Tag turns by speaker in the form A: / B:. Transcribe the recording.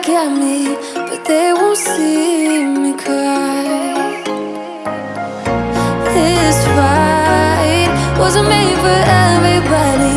A: look at me, but they won't see me cry. This fight wasn't made for everybody.